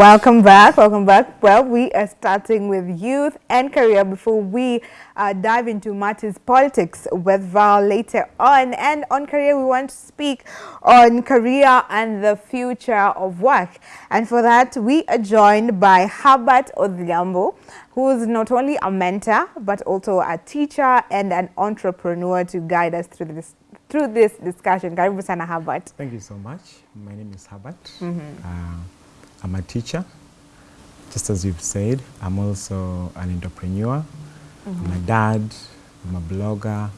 Welcome back. Welcome back. Well, we are starting with youth and career before we uh, dive into matters politics with Val later on. And on career, we want to speak on career and the future of work. And for that, we are joined by Herbert Odhiambo, who is not only a mentor, but also a teacher and an entrepreneur to guide us through this through this discussion. Karibu sana Herbert. Thank you so much. My name is Herbert. Mm -hmm. uh, I'm a teacher. Just as you've said, I'm also an entrepreneur. Mm -hmm. I'm a dad. I'm a blogger.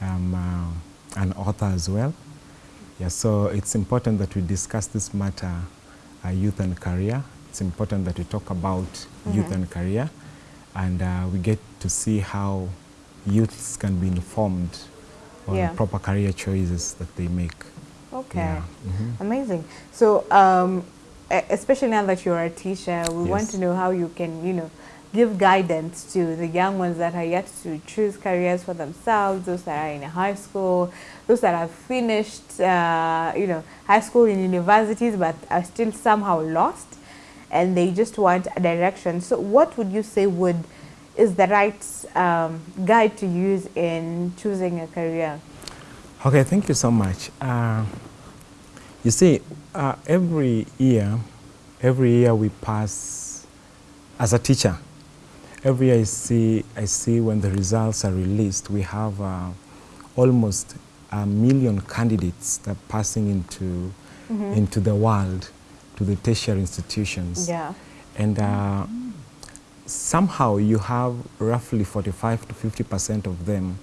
I'm uh, an author as well. Yeah, so it's important that we discuss this matter, uh, youth and career. It's important that we talk about mm -hmm. youth and career, and uh, we get to see how youths can be informed on yeah. proper career choices that they make. Okay, yeah. mm -hmm. amazing. So, um, especially now that you're a teacher, we yes. want to know how you can, you know, give guidance to the young ones that are yet to choose careers for themselves, those that are in high school, those that have finished, uh, you know, high school and universities but are still somehow lost and they just want a direction. So what would you say would is the right um, guide to use in choosing a career? Okay, thank you so much. Uh, you see, uh, every year, every year we pass, as a teacher, every year I see, I see when the results are released, we have uh, almost a million candidates that are passing into, mm -hmm. into the world, to the tertiary institutions. Yeah. And uh, somehow you have roughly 45 to 50 percent of them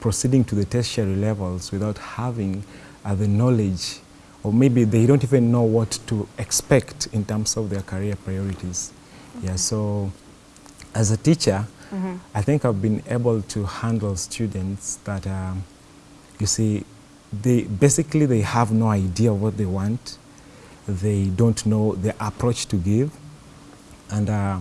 proceeding to the tertiary levels without having uh, the knowledge or maybe they don't even know what to expect in terms of their career priorities. Okay. Yeah, so as a teacher, mm -hmm. I think I've been able to handle students that, um, you see, they basically they have no idea what they want. They don't know the approach to give. And uh,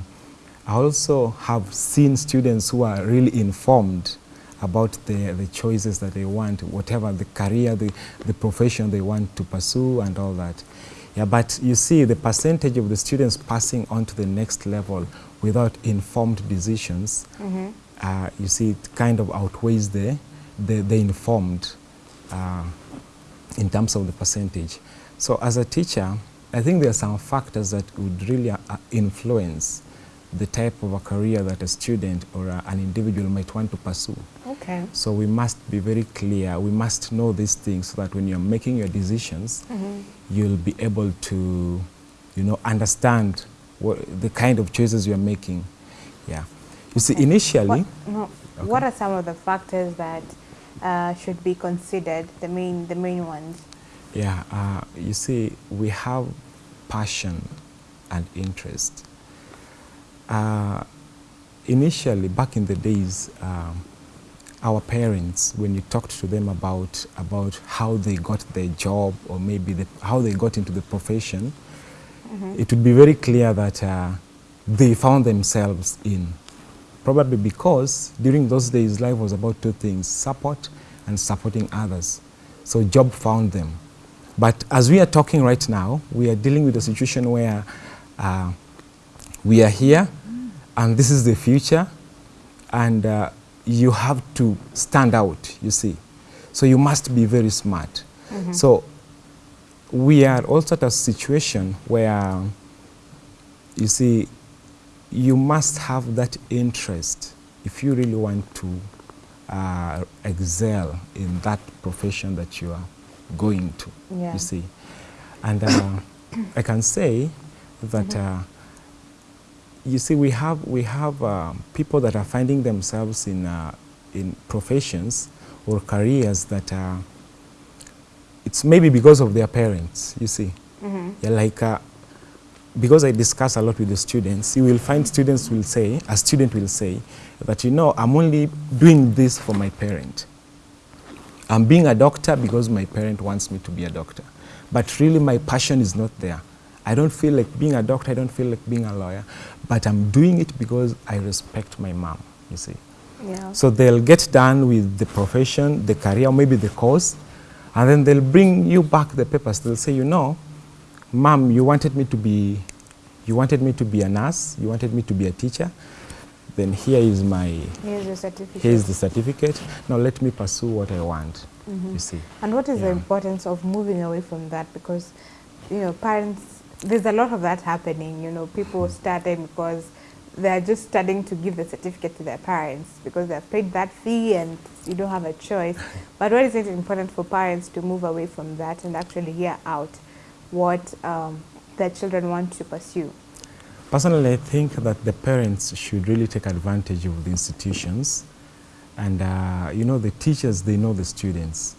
I also have seen students who are really informed about the, the choices that they want, whatever the career, the, the profession they want to pursue and all that. Yeah, but you see the percentage of the students passing on to the next level without informed decisions, mm -hmm. uh, you see it kind of outweighs the, the, the informed uh, in terms of the percentage. So as a teacher, I think there are some factors that would really uh, influence the type of a career that a student or a, an individual might want to pursue. Okay. So we must be very clear. We must know these things so that when you're making your decisions, mm -hmm. you'll be able to, you know, understand what, the kind of choices you're making. Yeah. You see, initially... What, no, okay. what are some of the factors that uh, should be considered, the main, the main ones? Yeah, uh, you see, we have passion and interest. Uh, initially, back in the days, um, our parents, when you talked to them about, about how they got their job or maybe the, how they got into the profession, mm -hmm. it would be very clear that uh, they found themselves in. Probably because during those days, life was about two things, support and supporting others. So job found them. But as we are talking right now, we are dealing with a situation where uh, we are here and this is the future and uh, you have to stand out, you see. So you must be very smart. Mm -hmm. So we are also at a situation where, you see, you must have that interest if you really want to uh, excel in that profession that you are going to, yeah. you see. And uh, I can say that mm -hmm. uh, you see, we have, we have uh, people that are finding themselves in, uh, in professions or careers that are, it's maybe because of their parents, you see. Mm -hmm. Yeah, like, uh, because I discuss a lot with the students, you will find students will say, a student will say, that you know, I'm only doing this for my parent. I'm being a doctor because my parent wants me to be a doctor. But really my passion is not there. I don't feel like being a doctor, I don't feel like being a lawyer, but I'm doing it because I respect my mom, you see. Yeah. So they'll get done with the profession, the career, maybe the course, and then they'll bring you back the papers. They'll say, you know, mom, you wanted me to be you wanted me to be a nurse, you wanted me to be a teacher, then here is my, here's the certificate. Here's the certificate. Now let me pursue what I want, mm -hmm. you see. And what is yeah. the importance of moving away from that? Because, you know, parents, there's a lot of that happening, you know, people starting because they're just starting to give the certificate to their parents because they've paid that fee and you don't have a choice. but what is it important for parents to move away from that and actually hear out what um, their children want to pursue? Personally, I think that the parents should really take advantage of the institutions. And, uh, you know, the teachers, they know the students.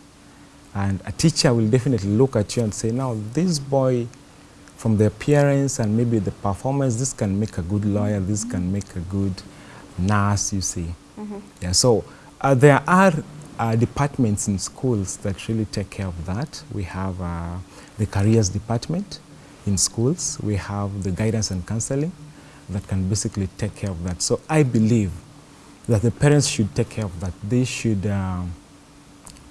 And a teacher will definitely look at you and say, now, this boy from the appearance and maybe the performance, this can make a good lawyer, this can make a good nurse, you see. Mm -hmm. Yeah, so uh, there are uh, departments in schools that really take care of that. We have uh, the careers department in schools. We have the guidance and counseling that can basically take care of that. So I believe that the parents should take care of that. They should, um,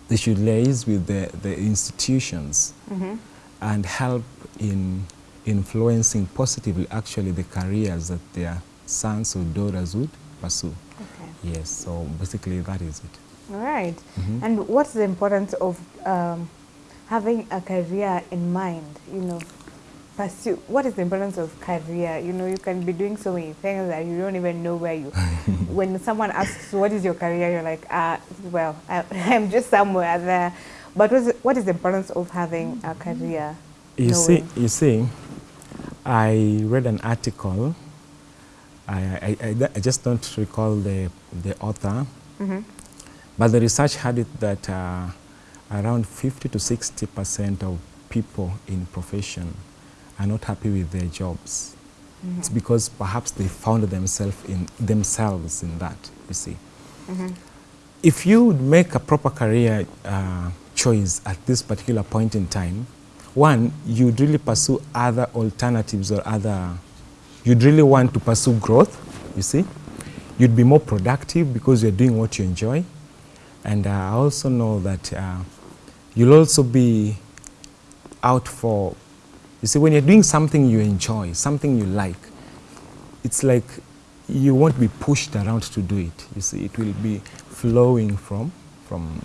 they should liaise with the, the institutions mm -hmm. and help in influencing positively actually the careers that their sons or daughters would pursue. Okay. Yes, so basically that is it. All right. Mm -hmm. And what's the importance of um, having a career in mind, you know, pursue, what is the importance of career? You know, you can be doing so many things that you don't even know where you, when someone asks, what is your career? You're like, ah, well, I, am just somewhere there. But what is the importance of having a career? You see, you see, I read an article. I, I, I, I just don't recall the, the author. Mm -hmm. But the research had it that uh, around 50 to 60 percent of people in profession are not happy with their jobs. Mm -hmm. It's because perhaps they found themselves in, themselves in that, you see. Mm -hmm. If you would make a proper career uh, choice at this particular point in time, one, you'd really pursue other alternatives or other, you'd really want to pursue growth, you see. You'd be more productive because you're doing what you enjoy. And uh, I also know that uh, you'll also be out for, you see, when you're doing something you enjoy, something you like, it's like you won't be pushed around to do it. You see, it will be flowing from, from, mm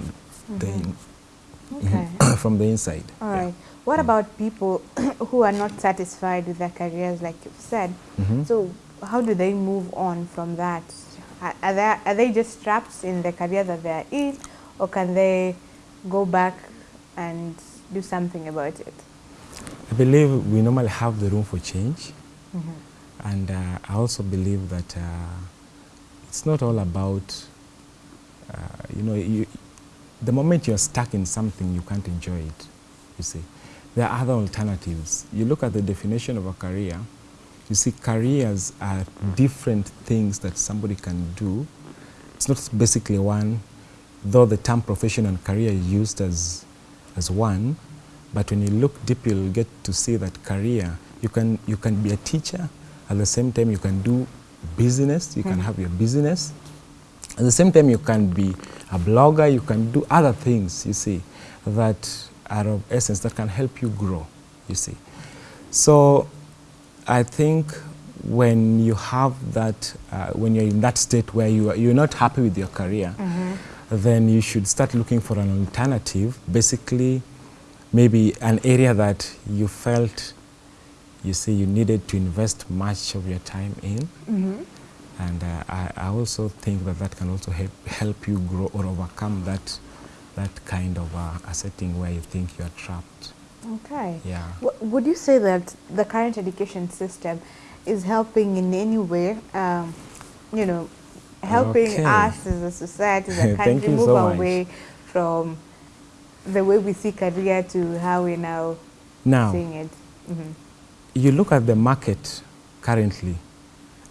-hmm. the, okay. from the inside. All yeah. right. What mm. about people who are not satisfied with their careers, like you've said? Mm -hmm. So how do they move on from that? Are they, are they just trapped in the career that they're in, or can they go back and do something about it? I believe we normally have the room for change. Mm -hmm. And uh, I also believe that uh, it's not all about, uh, you know, you, the moment you're stuck in something, you can't enjoy it, you see there are other alternatives. You look at the definition of a career, you see careers are different things that somebody can do. It's not basically one, though the term profession and career is used as, as one, but when you look deep, you'll get to see that career, you can, you can be a teacher, at the same time you can do business, you mm. can have your business. At the same time, you can be a blogger, you can do other things, you see, that are of essence that can help you grow, you see. So I think when you have that, uh, when you're in that state where you are, you're not happy with your career, mm -hmm. then you should start looking for an alternative, basically maybe an area that you felt, you see, you needed to invest much of your time in. Mm -hmm. And uh, I, I also think that that can also help, help you grow or overcome that that kind of uh, a setting where you think you're trapped. Okay. Yeah. W would you say that the current education system is helping in any way, um, you know, helping okay. us as a society, as a country, move so away from the way we see career to how we now, now seeing it? Mm -hmm. You look at the market currently,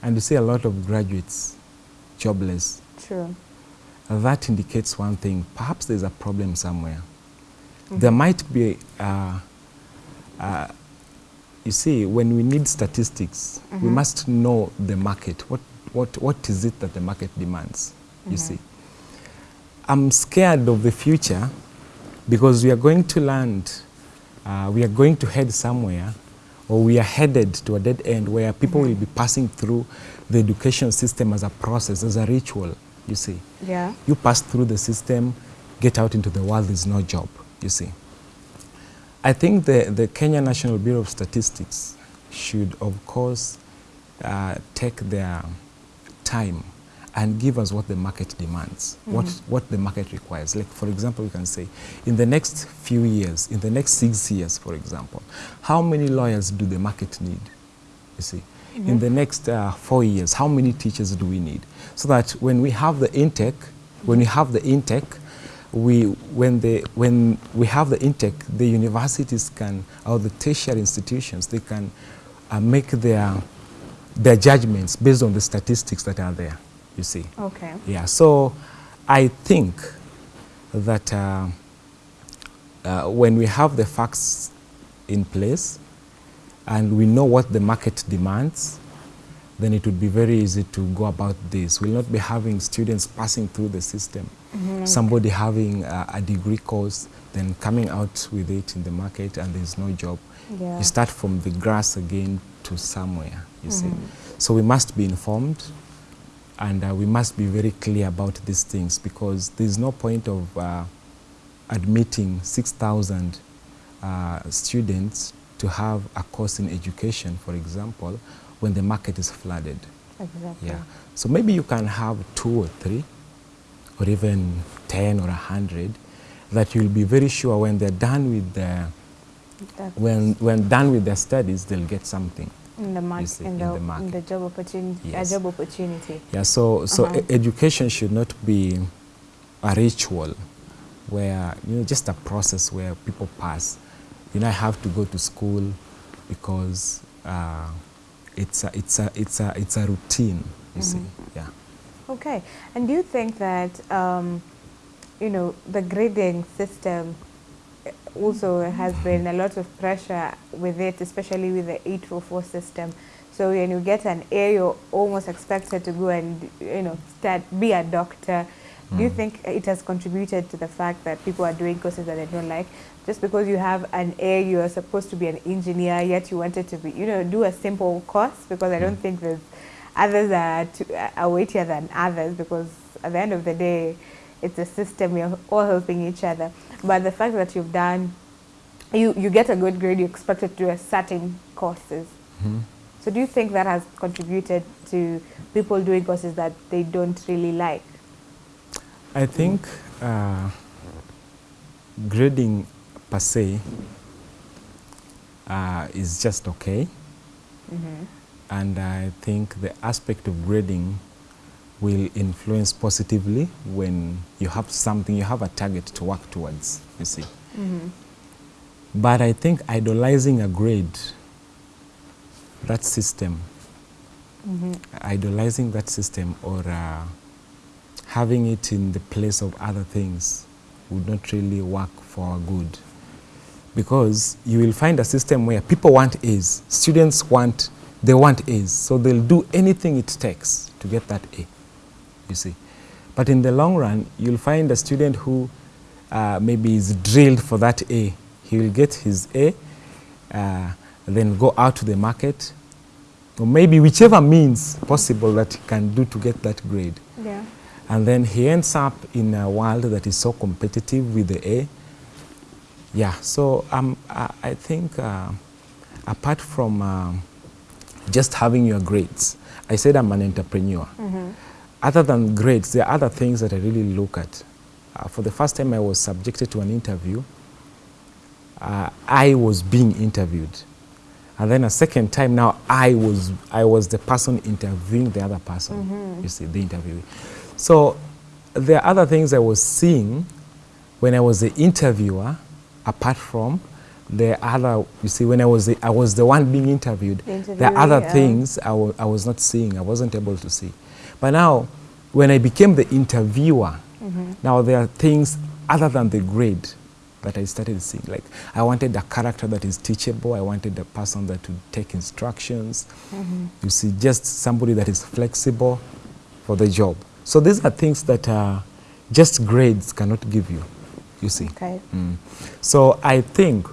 and you see a lot of graduates jobless. True that indicates one thing. Perhaps there's a problem somewhere. Mm -hmm. There might be, uh, uh, you see, when we need statistics, mm -hmm. we mm-hmm. must know the market. What, what, what is it that the market demands, you mm-hmm. see? I'm scared of the future because we are going to land, uh, we are going to head somewhere or we are headed to a dead end where people mm -hmm. will be passing through the education system as a process, as a ritual, you see. Yeah. You pass through the system, get out into the world, there's no job, you see. I think the, the Kenya National Bureau of Statistics should, of course, uh, take their time and give us what the market demands, mm what, what the market requires. Like, for example, we can say, in the next few years, in the next six years, for example, how many lawyers do the market need? You see, mm -hmm. in the next uh, four years, how many teachers do we need? So that when we have the intake, when we have the intake, we, when, they, when we have the intake, the universities can, or the tertiary institutions, they can uh, make their, their judgments based on the statistics that are there you see. Okay. Yeah, so I think that uh, uh, when we have the facts in place and we know what the market demands, then it would be very easy to go about this. We'll not be having students passing through the system. Mm -hmm. Somebody having a, a, degree course, then coming out with it in the market and there's no job. Yeah. You start from the grass again to somewhere, you mm -hmm. see. Mm-hmm. So we must be informed and uh, we must be very clear about these things because there's no point of uh, admitting 6,000 uh, students to have a course in education, for example, when the market is flooded. Exactly. Yeah. So maybe you can have two or three, or even 10 or 100, that you'll be very sure when they're done with their, when, when done with their studies, they'll get something in the, market, in, in the market. In the job opportunity. Yes. Job opportunity. Yeah. So so uh -huh. education should not be a ritual where you know just a process where people pass. You know, I have to go to school because uh, it's a it's a it's a it's a routine. You mm -hmm. see. Yeah. Okay. And do you think that um, you know the grading system also has been a lot of pressure with it, especially with the 844 system. So when you get an A, you're almost expected to go and, you know, start, be a doctor. Mm. Do you mm. think it has contributed to the fact that people are doing courses that they don't like? Just because you have an A, you are supposed to be an engineer, yet you wanted to be, you know, do a simple course because I don't mm. think there's others are, to, are weightier than others because at the end of the day, it's a system, we're all helping each other. But the fact that you've done, you, you get a good grade, you expect it to do a certain courses. Mm -hmm. So do you think that has contributed to people doing courses that they don't really like? I think uh, grading per se uh, is just okay. Mm -hmm. And I think the aspect of grading will influence positively when you have something, you have a target to work towards, you see. Mm -hmm. But I think idolizing a grade, that system, mm -hmm. idolizing that system or uh, having it in the place of other things would not really work for our good. Because you will find a system where people want A's, students want, they want A's, so they'll do anything it takes to get that A you see. But in the long run, you'll find a student who uh, maybe is drilled for that A. He will get his A, uh, then go out to the market, or maybe whichever means possible that he can do to get that grade. Yeah. And then he ends up in a world that is so competitive with the A. Yeah, so um, I, I think uh, apart from uh, just having your grades, I said I'm an entrepreneur. Mm -hmm other than grades, there are other things that I really look at. Uh, for the first time I was subjected to an interview, uh, I was being interviewed. And then a second time now I was, I was the person interviewing the other person, mm -hmm. you see, the interviewee. So there are other things I was seeing when I was the interviewer, apart from the other, you see, when I was the, I was the one being interviewed, the there are other yeah. things I, I was not seeing, I wasn't able to see. But now, when I became the interviewer, mm -hmm. now there are things other than the grade that I started seeing. Like I wanted a character that is teachable. I wanted a person that would take instructions. Mm -hmm. You see, just somebody that is flexible for the job. So these are things that uh, just grades cannot give you, you see. Okay. Mm. So I think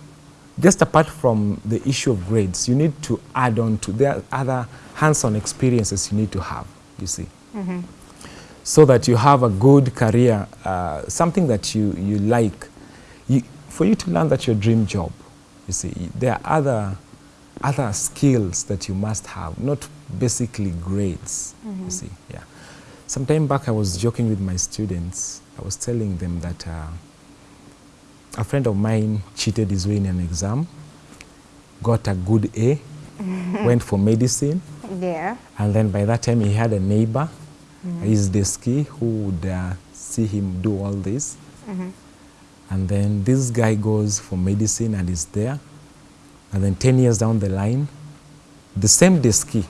just apart from the issue of grades, you need to add on to, there are other hands-on experiences you need to have, you see. Mm -hmm. So that you have a good career, uh, something that you, you like. You, for you to learn that your dream job, you see, there are other, other skills that you must have, not basically grades, mm -hmm. you mm-hmm. see, yeah. Some time back I was joking with my students. I was telling them that uh, a friend of mine cheated his way in an exam, got a good A, went for medicine. Yeah. And then by that time he had a neighbor, mm his deski, who would uh, see him do all this. Mm -hmm. And then this guy goes for medicine and is there. And then 10 years down the line, the same deski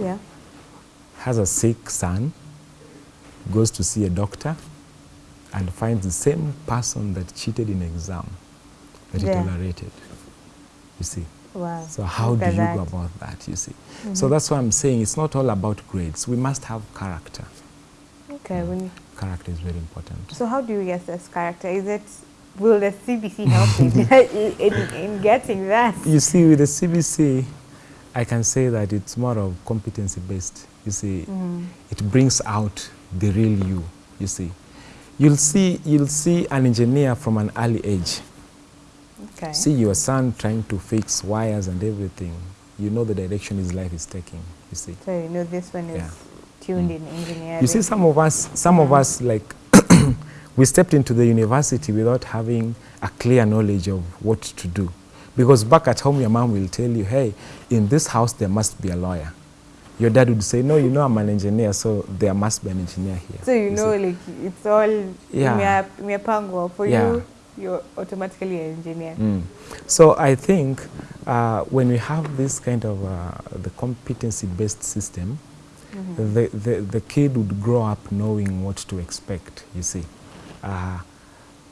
yeah. has a sick son, goes to see a doctor, and finds the same person that cheated in exam that yeah. he tolerated. You see? Wow. So how Look do you that. go about that, you see? Mm -hmm. So that's why I'm saying it's not all about grades. We must have character. Okay. Mm. Character is very important. So how do you assess character? Is it, will the CBC help in, in, in getting that? You see, with the CBC, I can say that it's more of competency based. You see, mm. it brings out the real you, you see. You'll see, you'll see an engineer from an early age. Okay. See your son trying to fix wires and everything. You know the direction his life is taking, you see. So you know this one is yeah. tuned mm. in engineering. You see some of us, some mm. of us like, we stepped into the university without having a clear knowledge of what to do. Because back at home, your mom will tell you, hey, in this house, there must be a lawyer your dad would say, no, you know I'm an engineer, so there must be an engineer here. So you, you know, see? like it's all yeah. miapango. For yeah. you, you're automatically an engineer. Mm. So I think uh, when we have this kind of uh, the competency-based system, mm -hmm. the, the, the kid would grow up knowing what to expect, you see. Uh,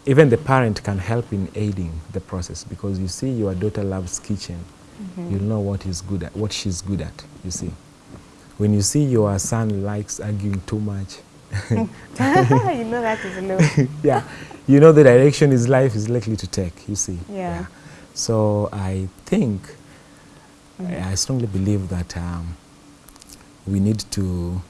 even the parent can help in aiding the process because you see your daughter loves kitchen. Mm -hmm. You'll know what he's good at, what she's good at, you see when you see your son likes arguing too much, you know that is low. yeah, you know the direction his life is likely to take, you see. Yeah. yeah. So I think, mm -hmm. I, I, strongly believe that um, we need to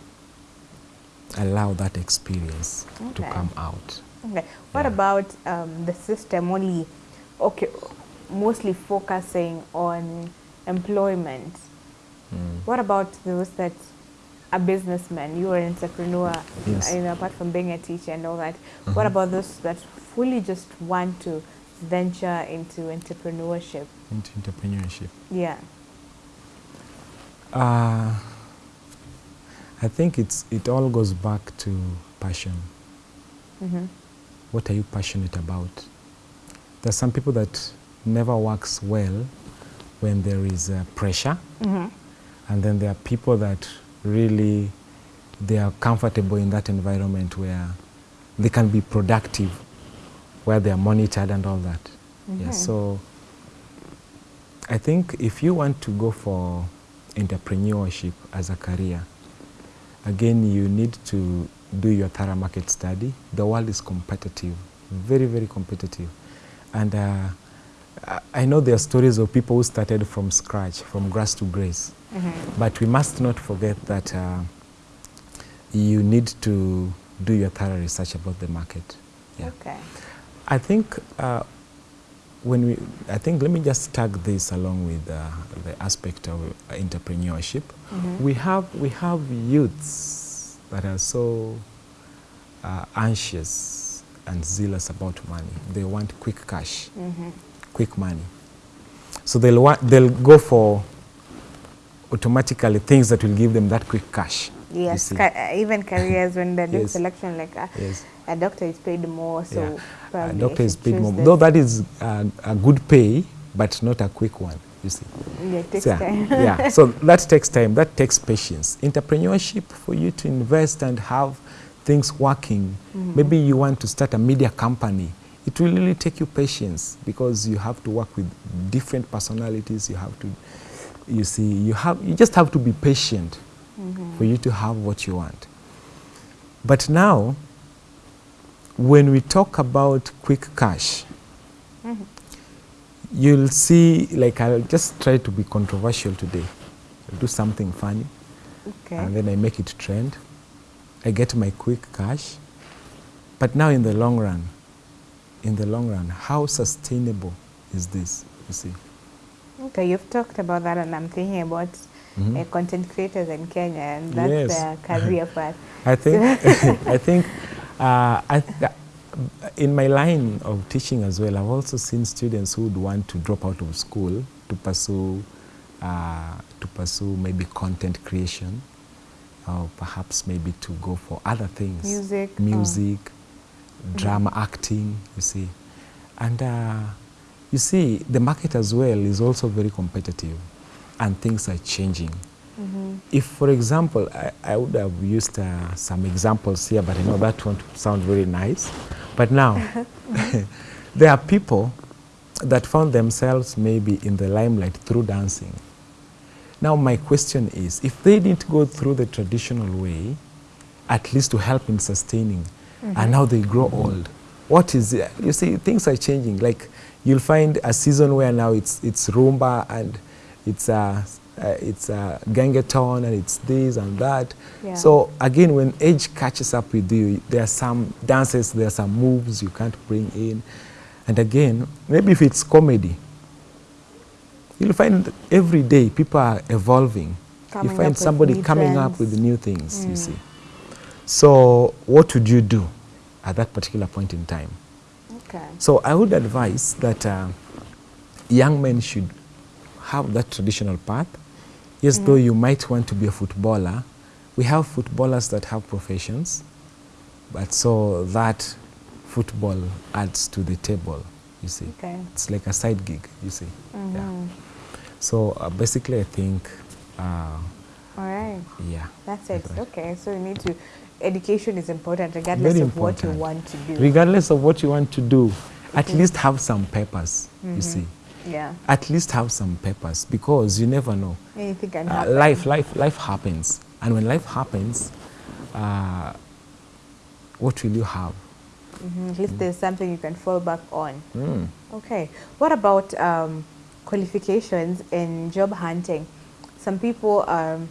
allow that experience okay. to come out. Okay. What yeah. about um, the system only, okay, mostly focusing on employment Mm. What about those that are businessman, You are an entrepreneur, yes. you know, apart from being a teacher and all that. Mm -hmm. What about those that fully just want to venture into entrepreneurship? Into entrepreneurship. Yeah. Uh, I think it's it all goes back to passion. Mm -hmm. What are you passionate about? There's some people that never works well when there is uh, pressure. Mm -hmm. And then there are people that really, they are comfortable in that environment where they can be productive, where they are monitored and all that. Mm -hmm. Yeah, so I think if you want to go for entrepreneurship as a career, again, you need to do your thorough market study. The world is competitive, very, very competitive. And uh, I know there are stories of people who started from scratch, from grass to grace. Mm -hmm. But we must not forget that uh, you need to do your thorough research about the market. Yeah. Okay. I think uh, when we, I think let me just tag this along with uh, the aspect of entrepreneurship. Mm -hmm. We have we have youths that are so uh, anxious and zealous about money. They want quick cash. Mm -hmm quick money. So they'll, want, they'll go for automatically things that will give them that quick cash. Yes, ca uh, even careers when doing yes. selection, like a, uh, yes. a doctor is paid more, so yeah. a doctor is paid more. Though that is a, a, good pay, but not a quick one, you see. Yeah, it takes so, time. yeah, so that takes time, that takes patience. Entrepreneurship, for you to invest and have things working, mm -hmm. maybe you want to start a media company, it will really take you patience because you have to work with different personalities. You have to, you see, you have, you just have to be patient mm -hmm. for you to have what you want. But now, when we talk about quick cash, mm -hmm. you'll see, like I'll just try to be controversial today. I'll do something funny. Okay. And then I make it trend. I get my quick cash. But now in the long run, in the long run, how sustainable is this, you see? Okay, you've talked about that and I'm thinking about mm -hmm. uh, content creators in Kenya and that's yes. their career path. I think, I think, uh, I th in my line of teaching as well, I've also seen students who would want to drop out of school to pursue, uh, to pursue maybe content creation, or perhaps maybe to go for other things. Music. Music, oh. drama, mm -hmm. acting, you see. And uh, you see, the market as well is also very competitive and things are changing. Mm -hmm. If, for example, I, I would have used uh, some examples here, but I know that won't sound very nice. But now, there are people that found themselves maybe in the limelight through dancing. Now my question is, if they didn't go through the traditional way, at least to help in sustaining, mm -hmm. and now they grow old, what is it? You see, things are changing. Like you'll find a season where now it's, it's rumba and it's uh, uh, it's uh, gengetone and it's this and that. Yeah. So again, when age catches up with you, there are some dances, there are some moves you can't bring in. And again, maybe if it's comedy, you'll find every day people are evolving. Coming you find somebody coming trends. up with new things, mm. you see. So what would you do at that particular point in time? Okay. So I would advise that uh, young men should have that traditional path Yes, mm -hmm. though you might want to be a footballer, we have footballers that have professions, but so that football adds to the table, you see. Okay. It's like a side gig, you see. Mm -hmm. Yeah. So uh, basically, I think. Uh, All right. Yeah. That's it. Right. Okay. So you need to. Education is important, regardless Very of important. what you want to do. Regardless of what you want to do, at least have some papers. You mm-hmm. see yeah. at least have some papers because you never know. Anything can uh, happen. Life, life, life happens. And when life happens, uh, what will you have? Mm -hmm. At least mm. there's something you can fall back on. Mm. Okay. What about um, qualifications in job hunting? Some people, um,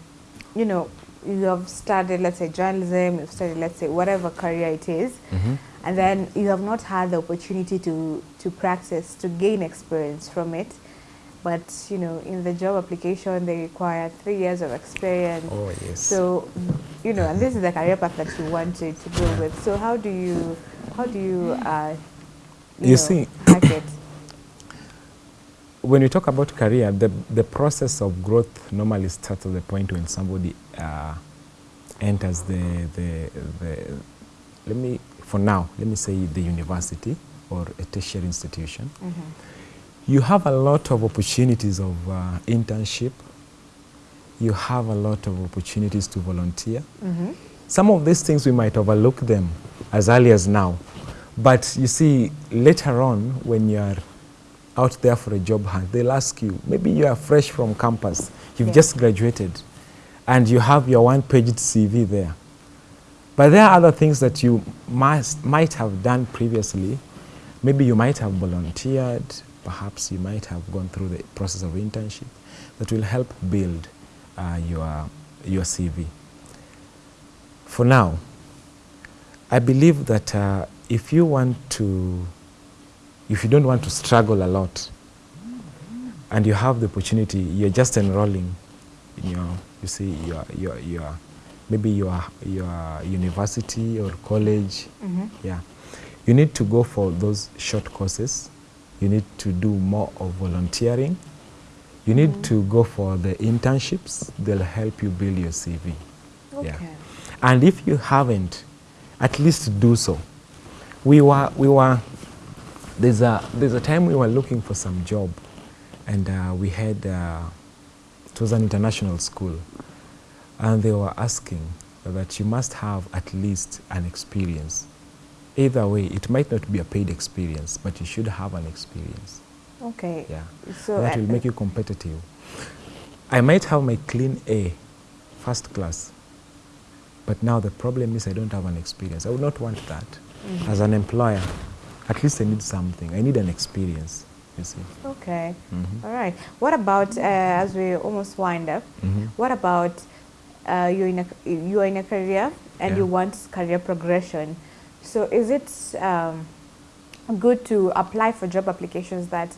you know, you have studied, let's say, journalism, you've studied, let's say, whatever career it is. Mm -hmm and then you have not had the opportunity to, to practice, to gain experience from it. But, you know, in the job application, they require three years of experience. Oh, yes. So, you know, and this is the career path that you wanted to, to go with. So how do you, how do you, uh, you, you know, see, it? when we talk about career, the, the process of growth normally starts at the point when somebody uh, enters the, the, the, let me for now, let me say the university or a tertiary institution, mm -hmm. you have a lot of opportunities of uh, internship. You have a lot of opportunities to volunteer. Mm -hmm. Some of these things we might overlook them as early as now. But you see, later on, when you are out there for a job hunt, they'll ask you, maybe you are fresh from campus, you've yeah. just graduated, and you have your one-page CV there. But there are other things that you must, might have done previously. Maybe you might have volunteered, perhaps you might have gone through the process of internship that will help build uh, your, your CV. For now, I believe that uh, if you want to, if you don't want to struggle a lot, and you have the opportunity, you're just enrolling in your, you see, your, your, your maybe your, your university or college. Mm -hmm. Yeah. You need to go for those short courses. You need to do more of volunteering. You need mm -hmm. to go for the internships. They'll help you build your CV. Okay. Yeah. And if you haven't, at least do so. We were, we were, there's a, there's a time we were looking for some job and uh, we had, uh, it was an international school and they were asking that you must have at least an experience. Either way, it might not be a paid experience, but you should have an experience. Okay. Yeah. So that will make you competitive. I might have my clean A, first class, but now the problem is I don't have an experience. I would not want that. Mm -hmm. As an employer, at least I need something. I need an experience. you see. Okay. Mm -hmm. All right. What about, uh, as we almost wind up, mm -hmm. what about uh, you're, in a, you're in a career and yeah. you want career progression. So is it um, good to apply for job applications that,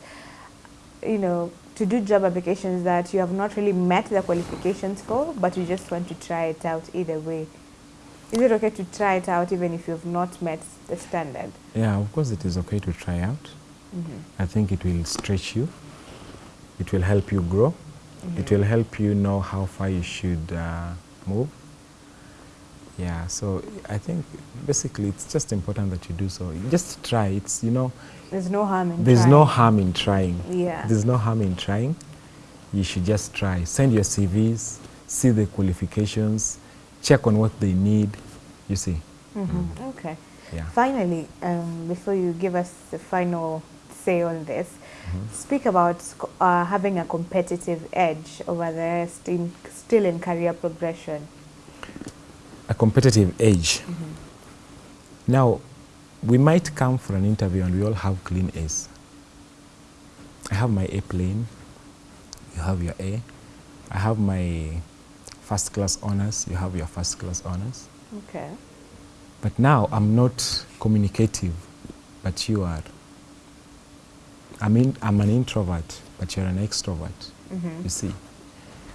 you know, to do job applications that you have not really met the qualifications for, but you just want to try it out either way? Is it okay to try it out even if you've not met the standard? Yeah, of course it is okay to try out. Mm -hmm. I think it will stretch you. It will help you grow. Mm -hmm. It will help you know how far you should uh, move. Yeah, so I think basically it's just important that you do so. You just try. It's, you know. There's no harm in There's trying. no harm in trying. Yeah. There's no harm in trying. You should just try. Send your CVs, see the qualifications, check on what they need, you see. Mm -hmm. mm. Okay. Yeah. Finally, um, before you give us the final say on this, mm -hmm. speak about uh, having a competitive edge over the still, still in career progression. A competitive edge. Mm -hmm. Now, we might come for an interview and we all have clean A's. I have my A plain, you have your A. I have my first class honors, you have your first class honors. Okay. But now I'm not communicative, but you are. I mean, I'm an introvert, but you're an extrovert. Mm -hmm. You see,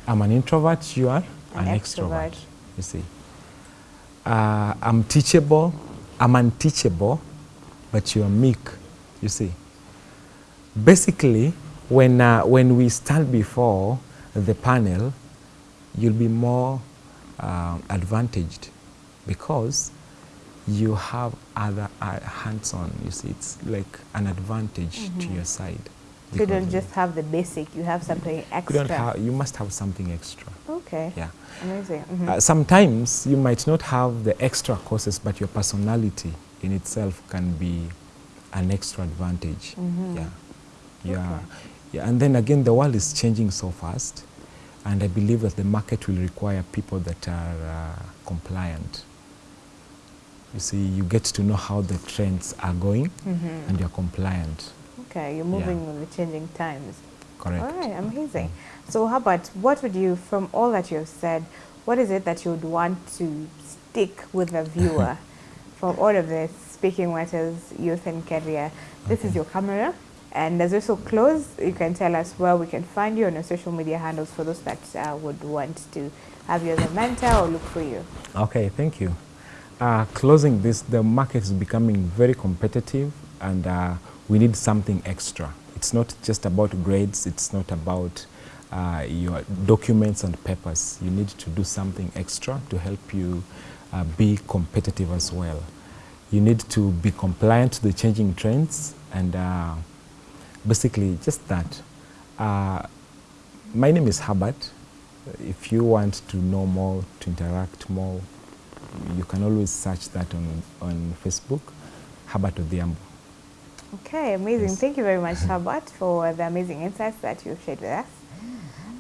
I'm an introvert, you are an, an extrovert. extrovert. You see, uh, I'm teachable, I'm unteachable, but you're meek. You see, basically, when uh, when we stand before the panel, you'll be more uh, advantaged because you have other uh, hands-on. You see, it's like an advantage mm -hmm. to mm-hmm. your side. You don't just have the basic, you have something extra. You, don't have, you must have something extra. Okay. Yeah. Amazing. Mm -hmm. uh, sometimes you might not have the extra courses, but your personality in itself can be an extra advantage. Mm -hmm. Yeah. Yeah. Okay. yeah. And then again, the world is changing so fast. And I believe that the market will require people that are uh, compliant. You see, you get to know how the trends are going mm -hmm. and you're compliant. Okay, you're moving yeah. with the changing times. Correct. All right, amazing. Mm. So how about, what would you, from all that you've said, what is it that you would want to stick with the viewer from all of this, Speaking Matters, Youth and Career? This okay. is your camera. And as we so close, you can tell us where we can find you on your social media handles for those that uh, would want to have you as a mentor or look for you. Okay, thank you uh, closing this, the market is becoming very competitive and uh, we need something extra. It's not just about grades, it's not about uh, your documents and papers. You need to do something extra to help you uh, be competitive as well. You need to be compliant to the changing trends and uh, basically just that. Uh, my name is Herbert. If you want to know more, to interact more, you can always search that on, on Facebook, Herbert Odhiambo. Okay, amazing. Yes. Thank you very much, Herbert, for the amazing insights that you've shared with us.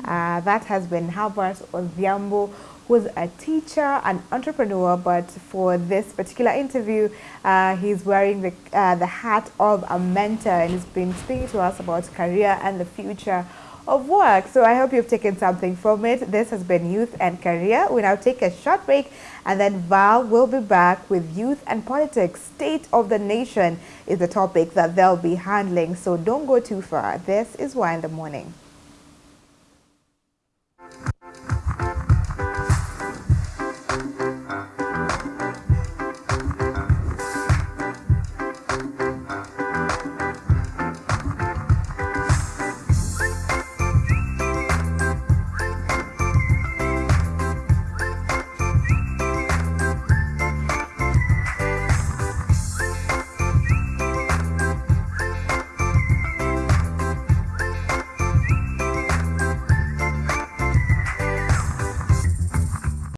Uh, that has been Herbert Odhiambo, who's a teacher, an entrepreneur, but for this particular interview, uh, he's wearing the, uh, the hat of a mentor and he's been speaking to us about career and the future of work. So I hope you've taken something from it. This has been Youth and Career. We now take a short break and then Val will be back with Youth and Politics. State of the Nation is the topic that they'll be handling. So don't go too far. This is Why in the Morning.